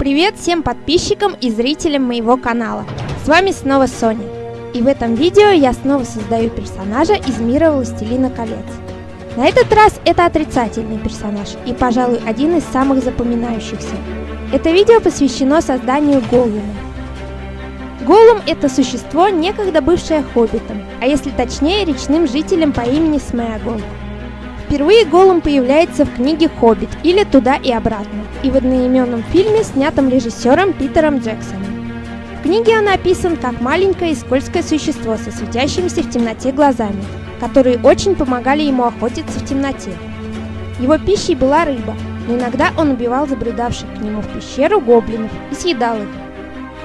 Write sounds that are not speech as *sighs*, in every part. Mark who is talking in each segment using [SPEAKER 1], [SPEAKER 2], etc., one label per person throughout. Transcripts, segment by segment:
[SPEAKER 1] Привет всем подписчикам и зрителям моего канала. С вами снова Соня. И в этом видео я снова создаю персонажа из мира Властелина колец. На этот раз это отрицательный персонаж и, пожалуй, один из самых запоминающихся. Это видео посвящено созданию Голлума. Голлум – это существо, некогда бывшее хоббитом, а если точнее, речным жителем по имени Смеагол. Впервые Голлум появляется в книге «Хоббит» или «Туда и обратно» и в одноименном фильме, снятом режиссером Питером Джексоном. В книге он описан как маленькое и скользкое существо со светящимися в темноте глазами, которые очень помогали ему охотиться в темноте. Его пищей была рыба, но иногда он убивал забредавших к нему в пещеру гоблинов и съедал их.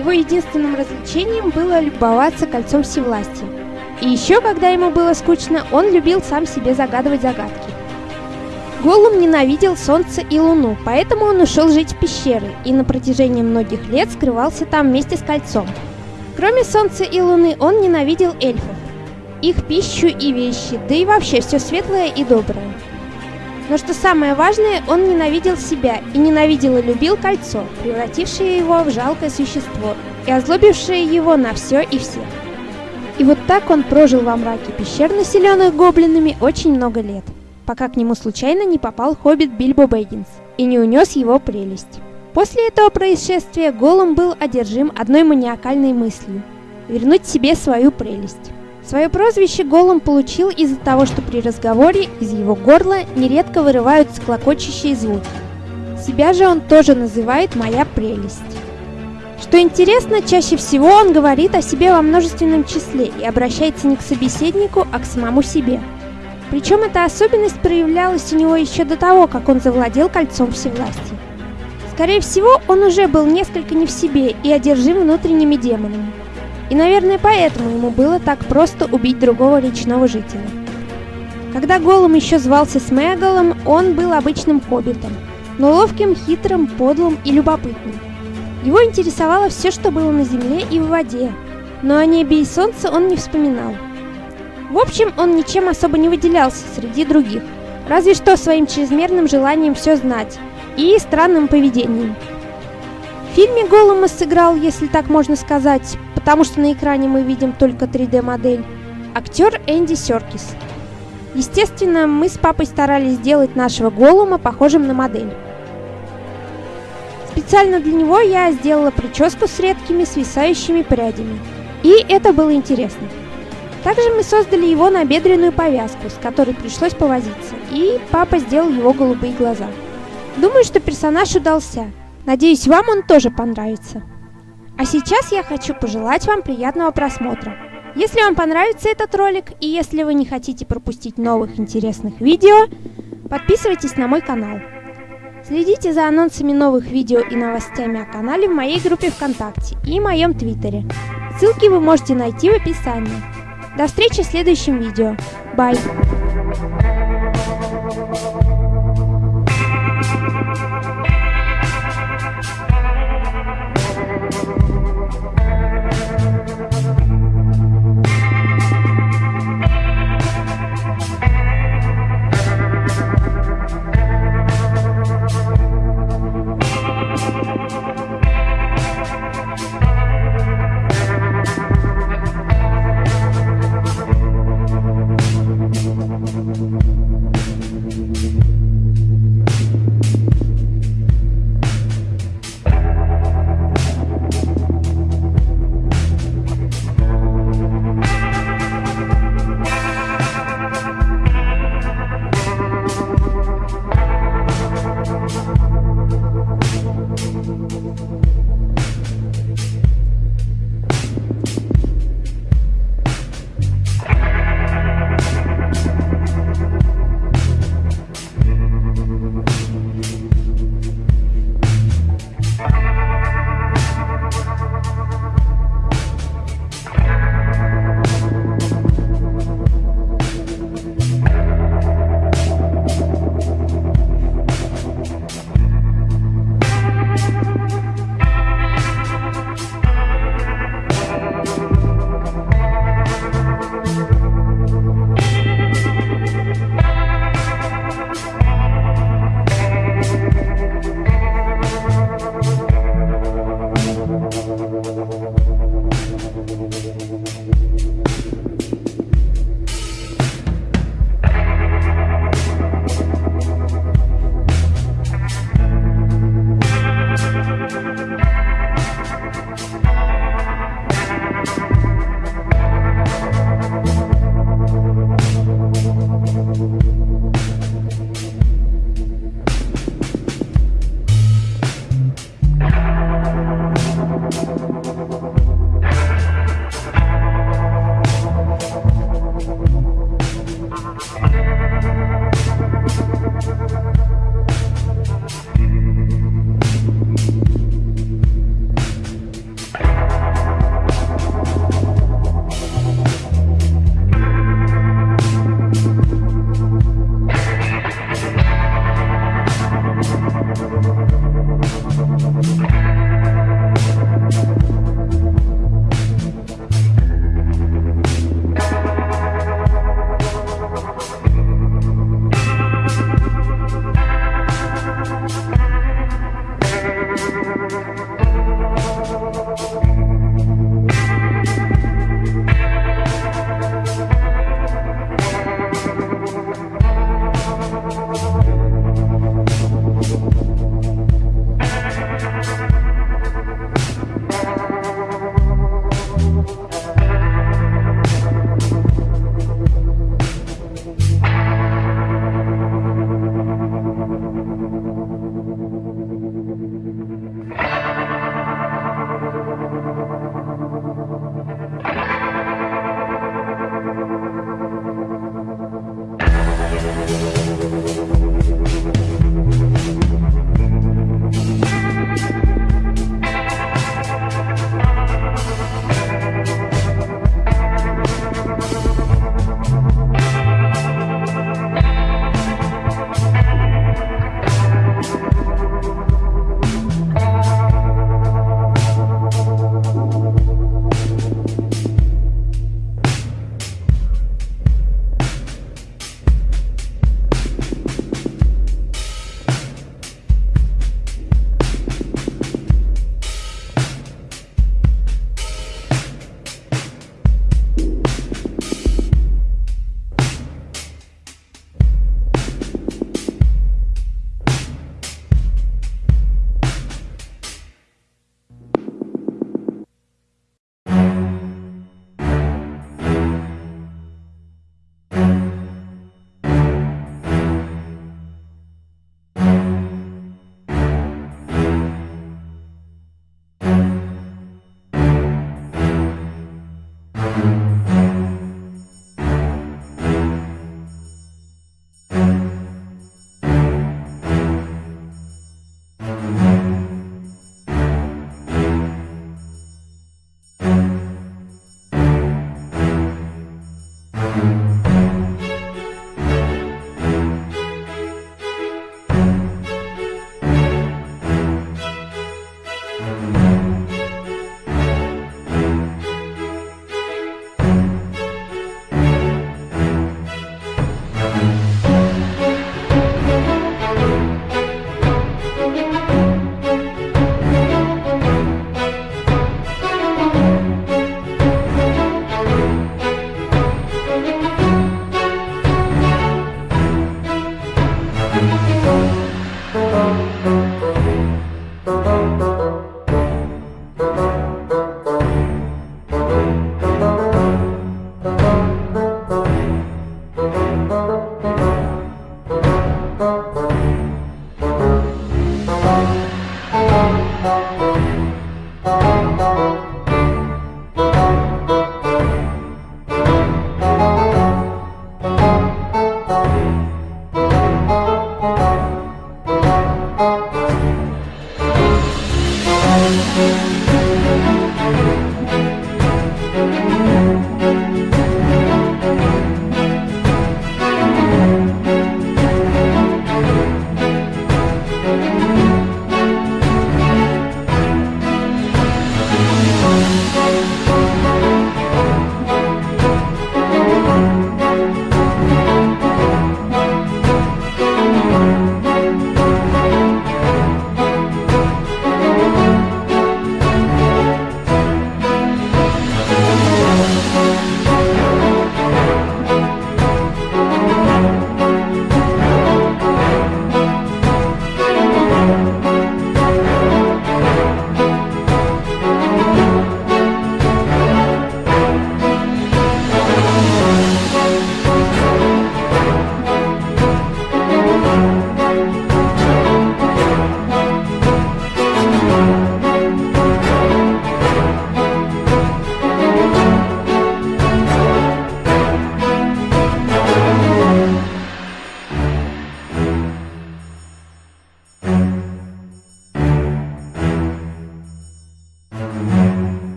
[SPEAKER 1] Его единственным развлечением было любоваться кольцом всевластия. И еще, когда ему было скучно, он любил сам себе загадывать загадки. Голум ненавидел солнце и луну, поэтому он ушел жить в пещеры и на протяжении многих лет скрывался там вместе с кольцом. Кроме солнца и луны, он ненавидел эльфов, их пищу и вещи, да и вообще все светлое и доброе. Но что самое важное, он ненавидел себя и ненавидел и любил кольцо, превратившее его в жалкое существо и озлобившее его на все и всех. И вот так он прожил во мраке пещер, населенных гоблинами, очень много лет, пока к нему случайно не попал хоббит Бильбо Бэггинс и не унес его прелесть. После этого происшествия Голум был одержим одной маниакальной мыслью – вернуть себе свою прелесть. Свое прозвище Голум получил из-за того, что при разговоре из его горла нередко вырываются клокочущие звуки. Себя же он тоже называет «моя прелесть». Что интересно, чаще всего он говорит о себе во множественном числе и обращается не к собеседнику, а к самому себе. Причем эта особенность проявлялась у него еще до того, как он завладел кольцом всевластия. Скорее всего, он уже был несколько не в себе и одержим внутренними демонами. И, наверное, поэтому ему было так просто убить другого речного жителя. Когда Голум еще звался Смегалом, он был обычным хоббитом, но ловким, хитрым, подлым и любопытным. Его интересовало все, что было на земле и в воде, но о небе и солнце он не вспоминал. В общем, он ничем особо не выделялся среди других, разве что своим чрезмерным желанием все знать и странным поведением. В фильме Голума сыграл, если так можно сказать, потому что на экране мы видим только 3D-модель, актер Энди Серкис. Естественно, мы с папой старались сделать нашего Голума похожим на модель. Специально для него я сделала прическу с редкими свисающими прядями. И это было интересно. Также мы создали его на бедренную повязку, с которой пришлось повозиться, и папа сделал его голубые глаза. Думаю, что персонаж удался. Надеюсь, вам он тоже понравится. А сейчас я хочу пожелать вам приятного просмотра. Если вам понравится этот ролик и если вы не хотите пропустить новых интересных видео, подписывайтесь на мой канал. Следите за анонсами новых видео и новостями о канале в моей группе ВКонтакте и моем Твиттере. Ссылки вы можете найти в описании. До встречи в следующем видео. Бай!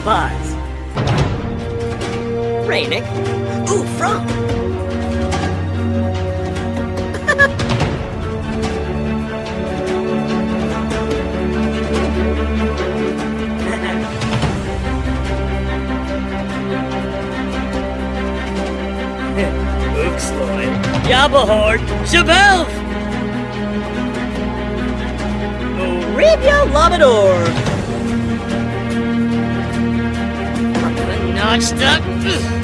[SPEAKER 2] Alibars? Rainick? Ooh, Frog! Uxloin, Shabelf! Labrador! Notched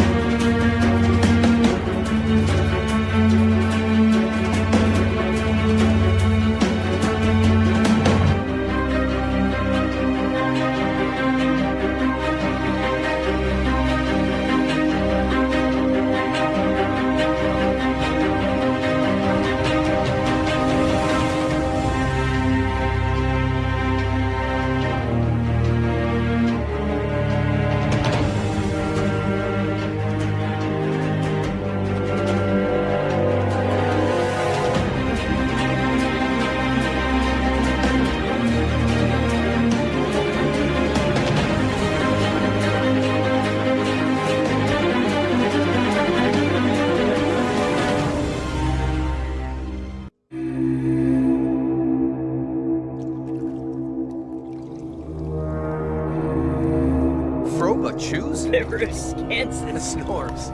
[SPEAKER 2] up! *laughs* Kansas.
[SPEAKER 3] Snorps.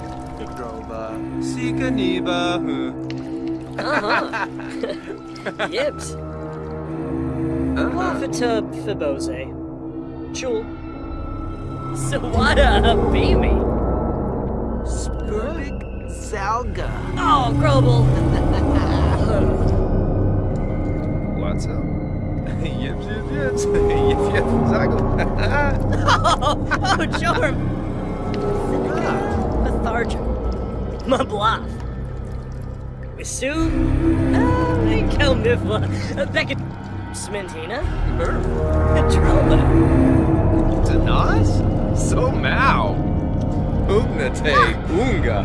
[SPEAKER 3] Droba. Niba.
[SPEAKER 2] Uh-huh. *laughs* Yibs.
[SPEAKER 3] Uh-huh.
[SPEAKER 2] Fibose. Chul. Sawada Baby.
[SPEAKER 3] Skirvik Salga.
[SPEAKER 2] Oh, Grobel.
[SPEAKER 3] What's up? *laughs* Yips, yips, yips. Yip, yip, zago.
[SPEAKER 2] oh, oh, Jorm. Lethargic. Mablath. Wisu. Uh, Kelmifla. Beckett. Smintina. Troma.
[SPEAKER 3] Danas? So Mao. Ugnate Unga.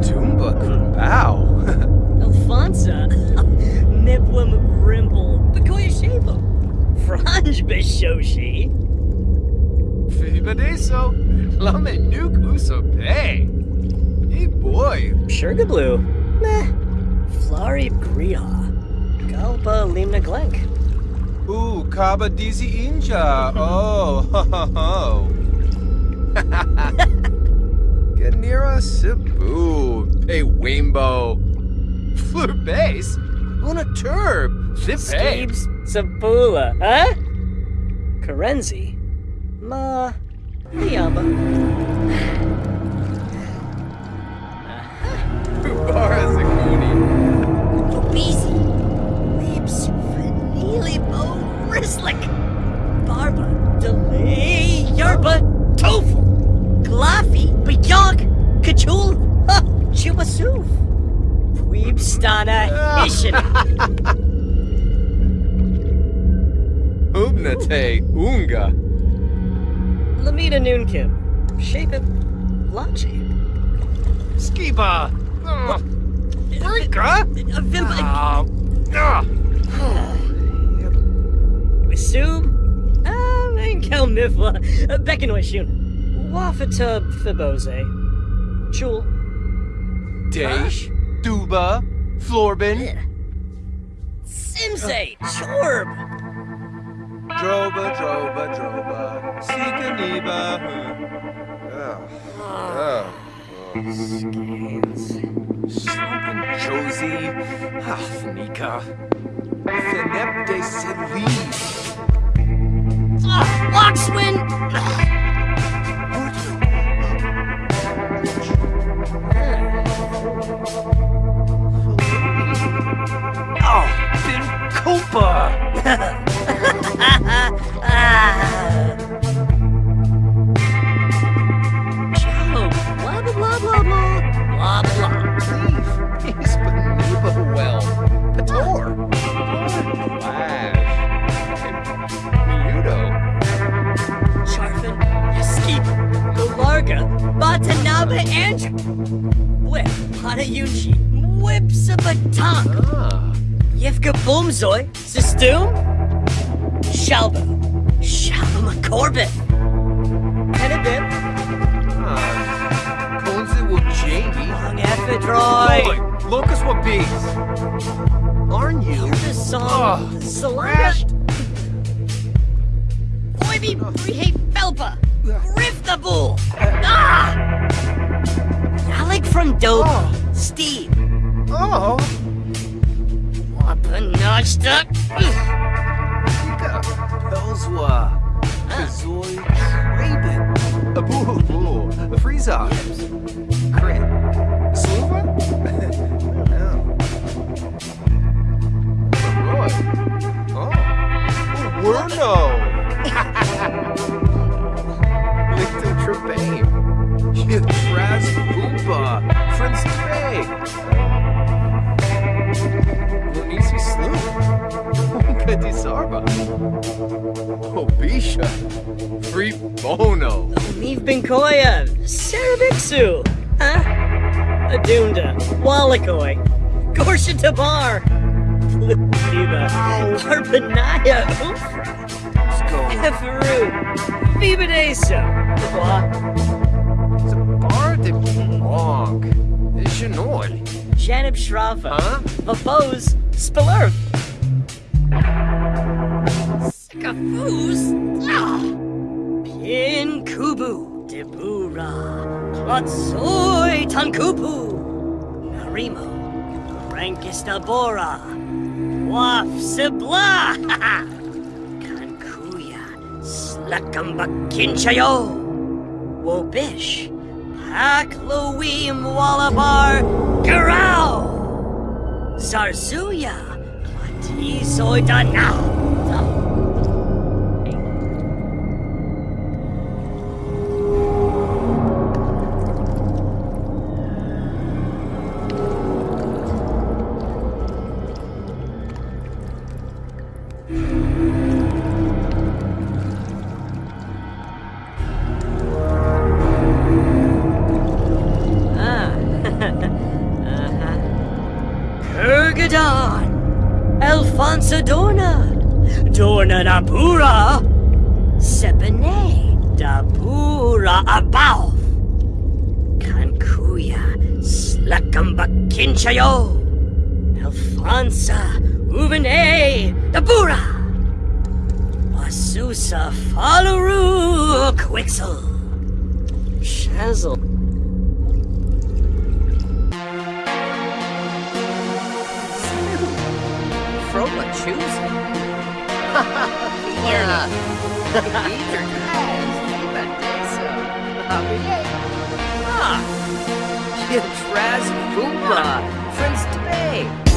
[SPEAKER 3] Tumba Kumbao. *laughs*
[SPEAKER 2] Alfonsa. *laughs* Nipwim Rimble. Bakoya Shabo. Franj Bishoshi.
[SPEAKER 3] Fibadeso. Lame Nuke Usope. Hey boy.
[SPEAKER 2] Sugarblue. Meh. Flari Griha. Galpa Limna Glenk.
[SPEAKER 3] Ooh, Kaba Dizi Inja. Oh, *laughs* ho ho ho. *laughs* Ganira Cebu. Pay Wimbo. Fleur base. On a turb. Zip
[SPEAKER 2] Sabula. Huh? Karenzi. Ma. Liamba.
[SPEAKER 3] Bara Zakuni.
[SPEAKER 2] Obese. Lips. Nilibo. Rislik. Barba. Delay. Yerba. Tofu. Glaffy. Bajog. Kachul. Ha. Chubasuf. Weebstana. Hishin. *laughs*
[SPEAKER 3] Ubnate Unga.
[SPEAKER 2] Lamita Noonkim. Shape it. Shape.
[SPEAKER 3] Skiba. Oh, Rika.
[SPEAKER 2] Vimba.
[SPEAKER 3] Ah. Ah. *sighs*
[SPEAKER 2] Wisum. Um, Enkel Mifla. Beckenwishun. Wafata Fibose. Chul.
[SPEAKER 3] Dash. Duba. Florbin.
[SPEAKER 2] Simse. Chorb.
[SPEAKER 3] Droba, droba, droba. Sika Niba. Oh. Oh. Slumpin' Josie. Ah,
[SPEAKER 2] Lockswin.
[SPEAKER 3] Oh, Bin Copa. *laughs*
[SPEAKER 2] Batanaba Andrew. Whip. Hanayunchi. Whips of a tongue.
[SPEAKER 3] Ah.
[SPEAKER 2] Yevka Boomzoy, Sistum, Shalba, Shalba McCorbin, Penabip,
[SPEAKER 3] Ah. Konzi will Jangy.
[SPEAKER 2] Long
[SPEAKER 3] Boy, Locus what bees. Aren't you?
[SPEAKER 2] the song,
[SPEAKER 3] Oh,
[SPEAKER 2] Salanga,
[SPEAKER 3] crashed.
[SPEAKER 2] Boybe Brihate Felpa, Riff the Bull, Ah! Alec from Dope,
[SPEAKER 3] Oh.
[SPEAKER 2] Steve,
[SPEAKER 3] Oh.
[SPEAKER 2] Wapanashta,
[SPEAKER 3] Ika. Pelzwa. Kazoy Traben. Abu Abu. Freeza. Crit. Sluva? no. Roy. Oh. oh. oh Werno. Licton *laughs* Trebane. Traz Boomba. Friends Trey. Lunisi Sloop. Kadi Sarba. Obisha. Free Bono.
[SPEAKER 2] Neve Binkoya, Sarabixu, huh? Adunda, Wallakoi, Gorsha Tabar, Liba, Arpanaya, Ufra,
[SPEAKER 3] Let's go.
[SPEAKER 2] Eferu, Vibadesa,
[SPEAKER 3] Zabar de Bonk. Janol.
[SPEAKER 2] Janib Shrafa,
[SPEAKER 3] Huh?
[SPEAKER 2] Vapose, Spilurf, Sikafuz, ah, Pin Kubu, Sibura, Klatsoi Tankupu, Narimo, Frankistabora, Waf Sibla, Kankuya, Slakambakinchayo, Wobish, Pakloim Wallabar, Garau, Zarzuya, Klatisoy Danao. *laughs*
[SPEAKER 4] From a choosing. yeah. Either guys, even so. Ah. You Traz Booba. Friends today.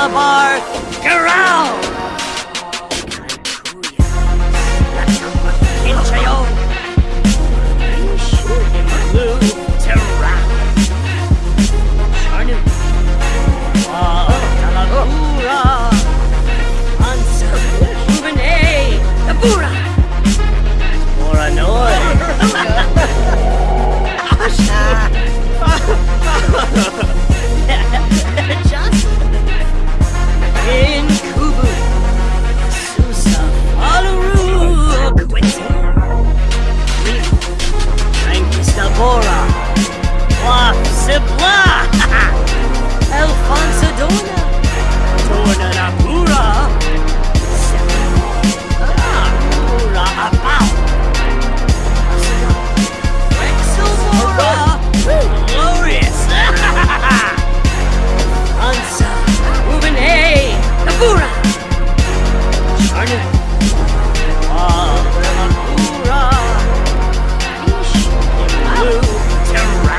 [SPEAKER 2] Wallabar Garau! Charnu, Ah, Nabura, Ish, Blue, Terra,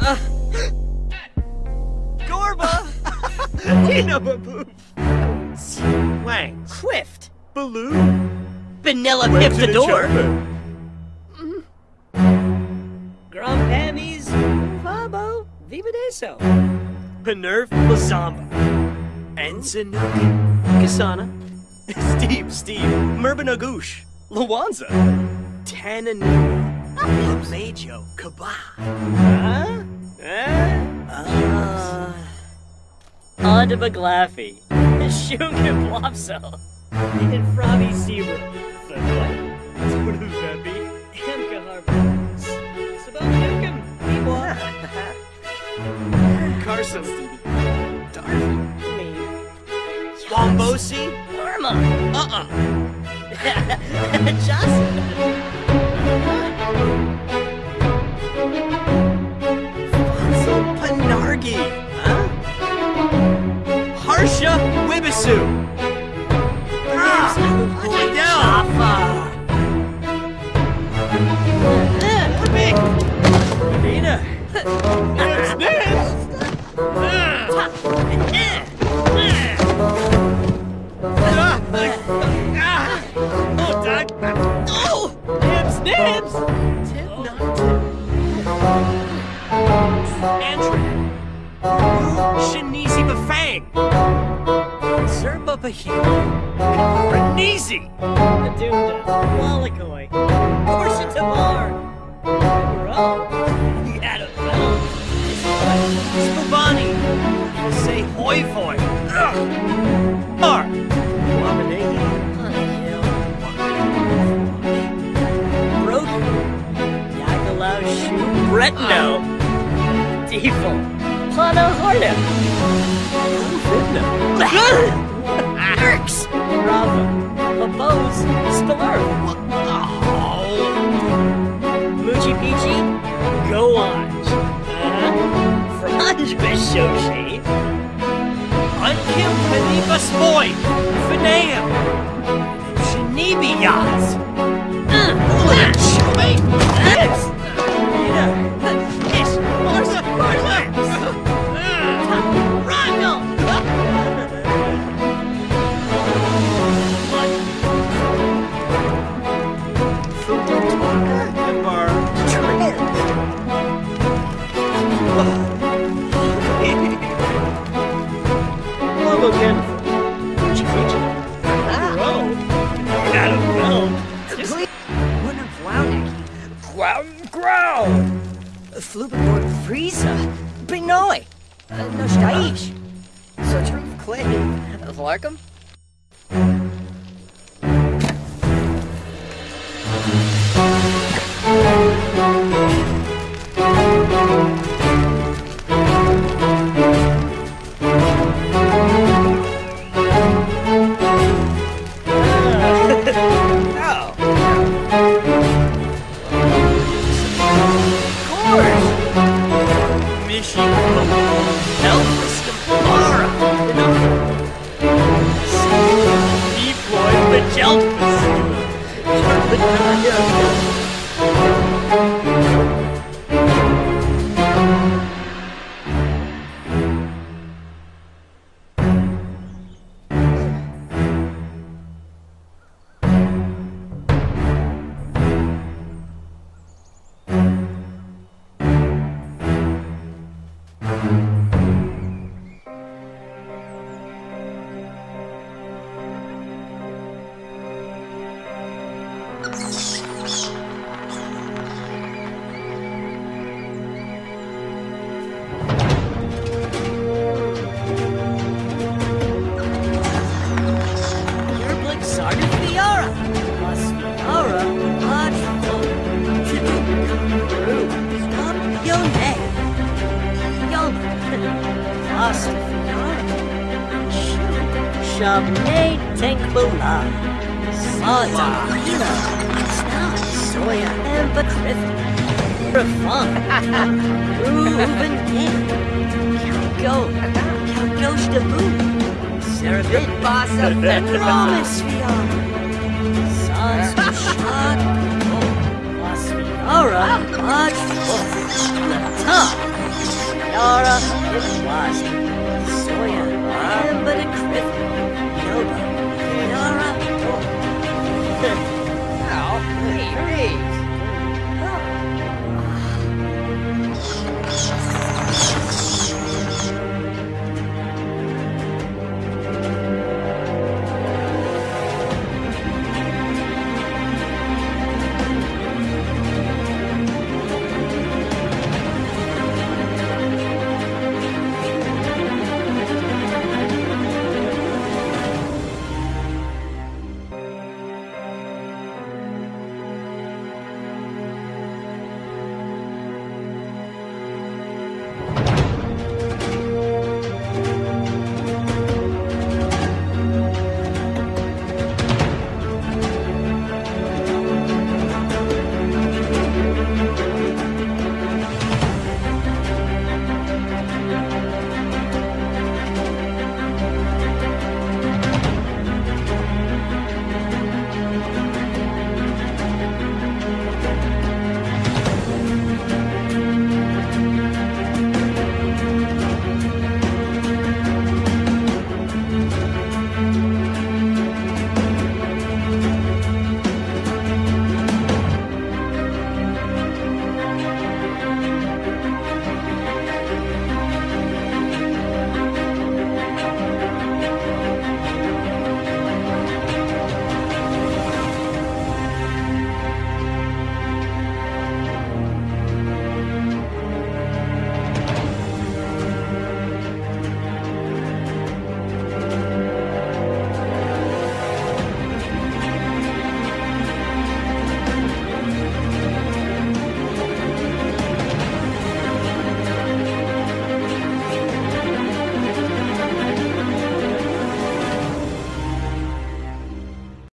[SPEAKER 2] Uh,
[SPEAKER 5] Gorba! *laughs* Nina Baboo! Wang.
[SPEAKER 2] Quift!
[SPEAKER 5] Baloo!
[SPEAKER 2] Vanilla
[SPEAKER 5] Went to the
[SPEAKER 2] Piptador!
[SPEAKER 5] chopper.
[SPEAKER 2] Grumpamies! Fabo! Vivadeso!
[SPEAKER 5] Penerv Lazamba. Enzanuki. Kasana. *laughs* Steve, Steve. Merbanagoosh. Lawanza. Tananini. Majo. Kaba. Huh? Huh?
[SPEAKER 2] Uh, Audibaglaffy. Shunga Blopso. And Frobby Seabrook.
[SPEAKER 5] What does that be?
[SPEAKER 2] Hamka Harbor. Sabon Nukem. Meanwhile.
[SPEAKER 5] Carson.
[SPEAKER 2] Me.
[SPEAKER 5] Wombosi.
[SPEAKER 2] Norma.
[SPEAKER 5] Uh-uh. *laughs*
[SPEAKER 2] Jocelyn.
[SPEAKER 5] Panargi. Huh? Harsha Wibisu. Ah! Down. Nina. It's
[SPEAKER 2] Default. Pana Harnum. Erks. Bravo. Babos. Spiller. Moochie Peachy. Go on. Uh-huh. Franz Bishoshi.
[SPEAKER 5] Unkim Paniba Spoy. Finam. Shinibi Yaz. Chummy.
[SPEAKER 2] Flubberboard Frieza. Benoi. Uh, no Staish. So true Clay. Larkham. Basa. Romisphia. Sans Shad. Lasfiara. Lodge. Lata. Yara. It was. Soya. Embacrith.